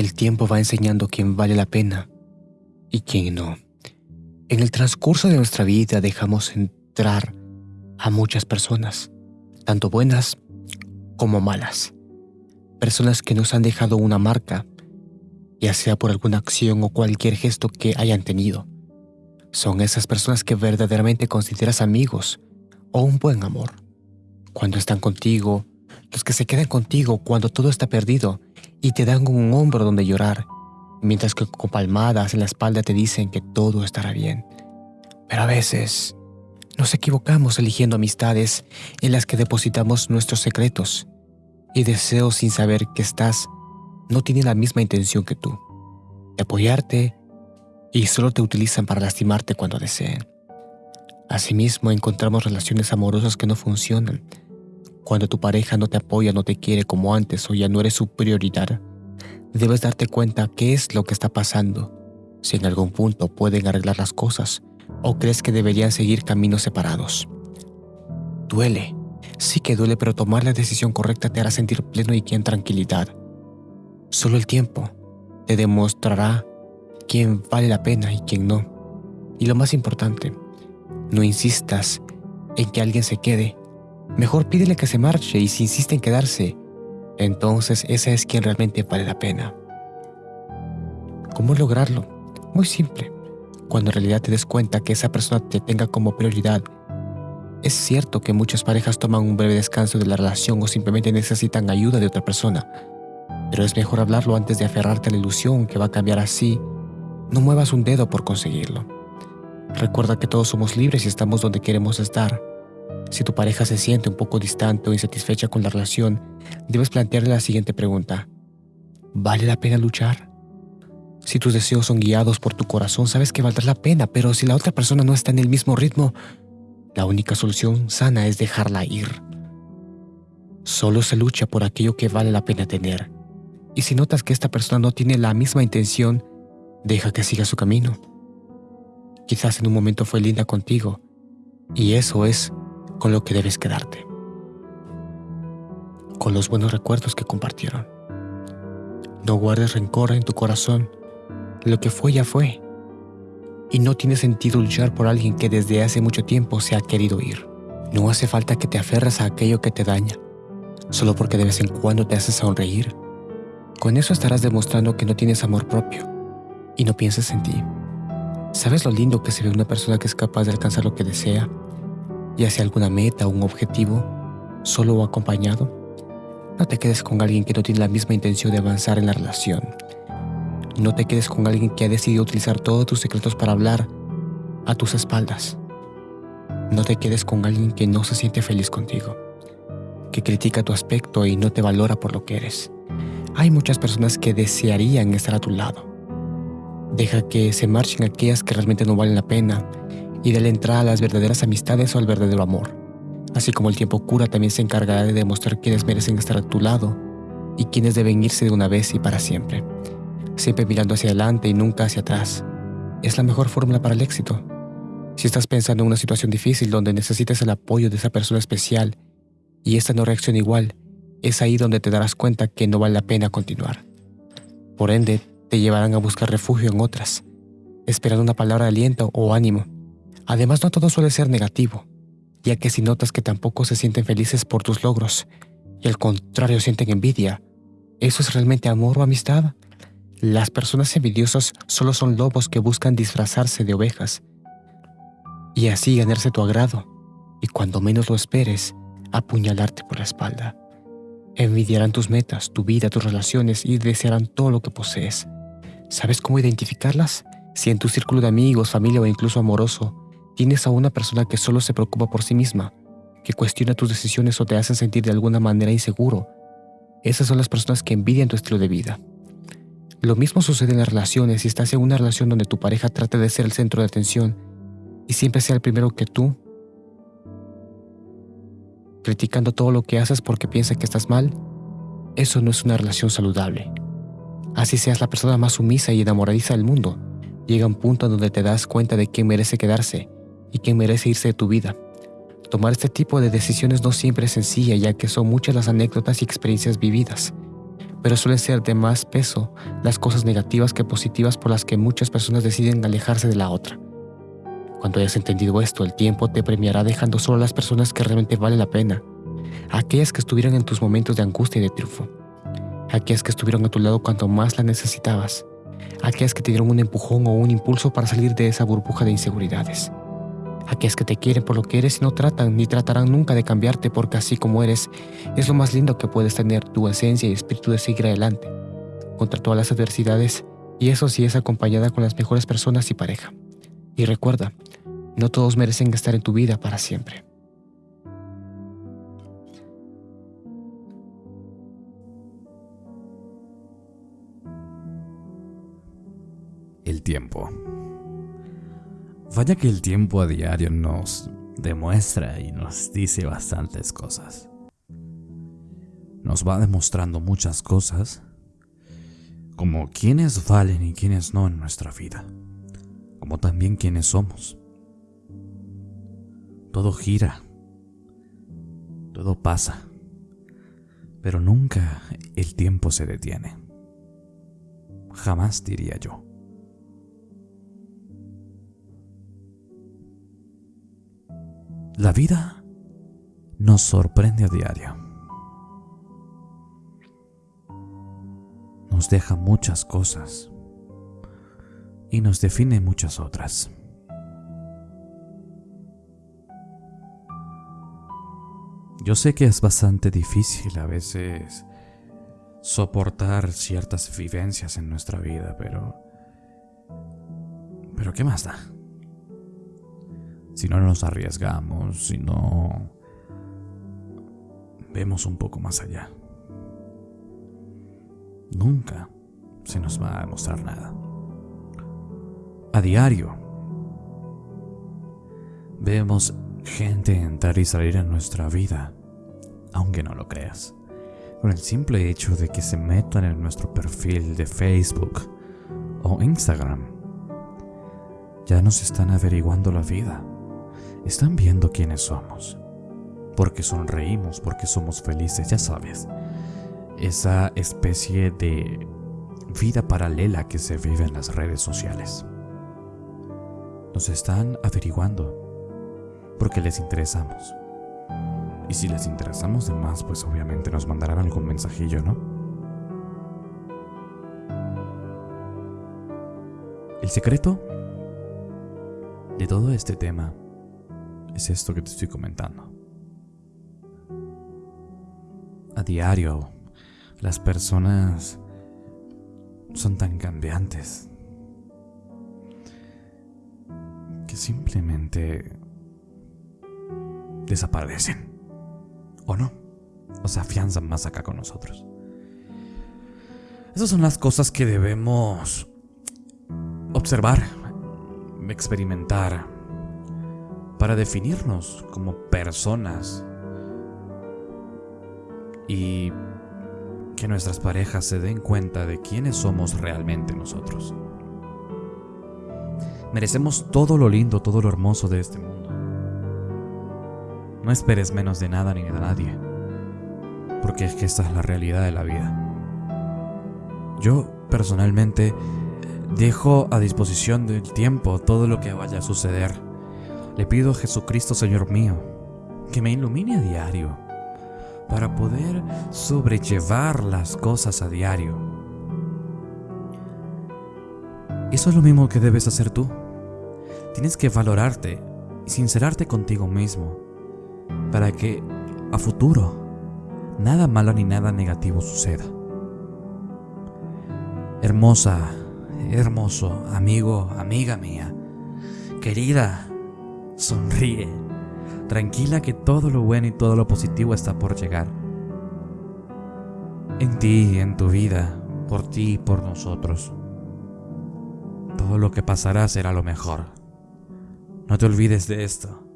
El tiempo va enseñando quién vale la pena y quién no. En el transcurso de nuestra vida dejamos entrar a muchas personas, tanto buenas como malas. Personas que nos han dejado una marca, ya sea por alguna acción o cualquier gesto que hayan tenido. Son esas personas que verdaderamente consideras amigos o un buen amor. Cuando están contigo, los que se quedan contigo cuando todo está perdido y te dan un hombro donde llorar, mientras que con palmadas en la espalda te dicen que todo estará bien. Pero a veces nos equivocamos eligiendo amistades en las que depositamos nuestros secretos y deseos sin saber que estás no tienen la misma intención que tú, de apoyarte y solo te utilizan para lastimarte cuando deseen. Asimismo, encontramos relaciones amorosas que no funcionan. Cuando tu pareja no te apoya, no te quiere como antes o ya no eres su prioridad, debes darte cuenta qué es lo que está pasando, si en algún punto pueden arreglar las cosas o crees que deberían seguir caminos separados. Duele, sí que duele, pero tomar la decisión correcta te hará sentir pleno y en tranquilidad. Solo el tiempo te demostrará quién vale la pena y quién no. Y lo más importante, no insistas en que alguien se quede. Mejor pídele que se marche y si insiste en quedarse, entonces esa es quien realmente vale la pena. ¿Cómo lograrlo? Muy simple. Cuando en realidad te des cuenta que esa persona te tenga como prioridad. Es cierto que muchas parejas toman un breve descanso de la relación o simplemente necesitan ayuda de otra persona, pero es mejor hablarlo antes de aferrarte a la ilusión que va a cambiar así. No muevas un dedo por conseguirlo. Recuerda que todos somos libres y estamos donde queremos estar. Si tu pareja se siente un poco distante o insatisfecha con la relación, debes plantearle la siguiente pregunta. ¿Vale la pena luchar? Si tus deseos son guiados por tu corazón, sabes que valdrá la pena, pero si la otra persona no está en el mismo ritmo, la única solución sana es dejarla ir. Solo se lucha por aquello que vale la pena tener. Y si notas que esta persona no tiene la misma intención, deja que siga su camino. Quizás en un momento fue linda contigo, y eso es con lo que debes quedarte. Con los buenos recuerdos que compartieron. No guardes rencor en tu corazón lo que fue ya fue. Y no tiene sentido luchar por alguien que desde hace mucho tiempo se ha querido ir. No hace falta que te aferres a aquello que te daña, solo porque de vez en cuando te hace sonreír. Con eso estarás demostrando que no tienes amor propio y no piensas en ti. ¿Sabes lo lindo que se ve una persona que es capaz de alcanzar lo que desea, ya sea alguna meta o un objetivo, solo o acompañado? No te quedes con alguien que no tiene la misma intención de avanzar en la relación no te quedes con alguien que ha decidido utilizar todos tus secretos para hablar a tus espaldas. No te quedes con alguien que no se siente feliz contigo, que critica tu aspecto y no te valora por lo que eres. Hay muchas personas que desearían estar a tu lado. Deja que se marchen aquellas que realmente no valen la pena y dale entrada a las verdaderas amistades o al verdadero amor. Así como el tiempo cura también se encargará de demostrar quiénes merecen estar a tu lado y quiénes deben irse de una vez y para siempre siempre mirando hacia adelante y nunca hacia atrás. Es la mejor fórmula para el éxito. Si estás pensando en una situación difícil donde necesitas el apoyo de esa persona especial y esta no reacciona igual, es ahí donde te darás cuenta que no vale la pena continuar. Por ende, te llevarán a buscar refugio en otras, esperando una palabra de aliento o ánimo. Además, no todo suele ser negativo, ya que si notas que tampoco se sienten felices por tus logros y al contrario sienten envidia, ¿eso es realmente amor o amistad? Las personas envidiosas solo son lobos que buscan disfrazarse de ovejas y así ganarse tu agrado y cuando menos lo esperes, apuñalarte por la espalda. Envidiarán tus metas, tu vida, tus relaciones y desearán todo lo que posees. ¿Sabes cómo identificarlas? Si en tu círculo de amigos, familia o incluso amoroso tienes a una persona que solo se preocupa por sí misma, que cuestiona tus decisiones o te hacen sentir de alguna manera inseguro, esas son las personas que envidian tu estilo de vida. Lo mismo sucede en las relaciones si estás en una relación donde tu pareja trata de ser el centro de atención y siempre sea el primero que tú, criticando todo lo que haces porque piensa que estás mal, eso no es una relación saludable. Así seas la persona más sumisa y enamoradiza del mundo, llega un punto donde te das cuenta de quién merece quedarse y quién merece irse de tu vida. Tomar este tipo de decisiones no siempre es sencilla ya que son muchas las anécdotas y experiencias vividas pero suele ser de más peso las cosas negativas que positivas por las que muchas personas deciden alejarse de la otra. Cuando hayas entendido esto, el tiempo te premiará dejando solo a las personas que realmente vale la pena, aquellas que estuvieron en tus momentos de angustia y de triunfo, aquellas que estuvieron a tu lado cuanto más la necesitabas, aquellas que te dieron un empujón o un impulso para salir de esa burbuja de inseguridades aquellas que te quieren por lo que eres y no tratan ni tratarán nunca de cambiarte porque así como eres es lo más lindo que puedes tener tu esencia y espíritu de seguir adelante contra todas las adversidades y eso sí es acompañada con las mejores personas y pareja. Y recuerda, no todos merecen estar en tu vida para siempre. El tiempo. Vaya que el tiempo a diario nos demuestra y nos dice bastantes cosas. Nos va demostrando muchas cosas, como quiénes valen y quiénes no en nuestra vida, como también quiénes somos. Todo gira, todo pasa, pero nunca el tiempo se detiene. Jamás diría yo. La vida nos sorprende a diario. Nos deja muchas cosas y nos define muchas otras. Yo sé que es bastante difícil a veces soportar ciertas vivencias en nuestra vida, pero... Pero ¿qué más da? Si no nos arriesgamos, si no vemos un poco más allá. Nunca se nos va a mostrar nada. A diario vemos gente entrar y salir en nuestra vida, aunque no lo creas. Con el simple hecho de que se metan en nuestro perfil de Facebook o Instagram, ya nos están averiguando la vida están viendo quiénes somos. Porque sonreímos, porque somos felices, ya sabes. Esa especie de vida paralela que se vive en las redes sociales. Nos están averiguando porque les interesamos. Y si les interesamos de más, pues obviamente nos mandarán algún mensajillo, ¿no? El secreto de todo este tema es esto que te estoy comentando. A diario, las personas son tan cambiantes que simplemente desaparecen. ¿O no? O se afianzan más acá con nosotros. Esas son las cosas que debemos observar, experimentar, para definirnos como personas y que nuestras parejas se den cuenta de quiénes somos realmente nosotros. Merecemos todo lo lindo, todo lo hermoso de este mundo. No esperes menos de nada ni de nadie, porque es que esta es la realidad de la vida. Yo, personalmente, dejo a disposición del tiempo todo lo que vaya a suceder le pido a Jesucristo, Señor mío, que me ilumine a diario para poder sobrellevar las cosas a diario. Eso es lo mismo que debes hacer tú. Tienes que valorarte y sincerarte contigo mismo para que a futuro nada malo ni nada negativo suceda. Hermosa, hermoso, amigo, amiga mía, querida, Sonríe. Tranquila que todo lo bueno y todo lo positivo está por llegar. En ti, en tu vida, por ti y por nosotros. Todo lo que pasará será lo mejor. No te olvides de esto.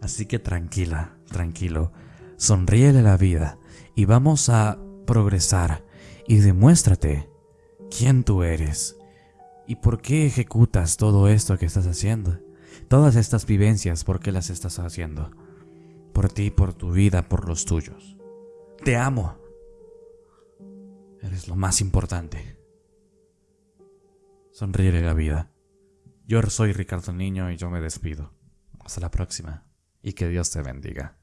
Así que tranquila, tranquilo, sonríele la vida y vamos a progresar y demuéstrate quién tú eres y por qué ejecutas todo esto que estás haciendo. Todas estas vivencias, ¿por qué las estás haciendo? Por ti, por tu vida, por los tuyos. Te amo. Eres lo más importante. Sonríe la vida. Yo soy Ricardo Niño y yo me despido. Hasta la próxima y que Dios te bendiga.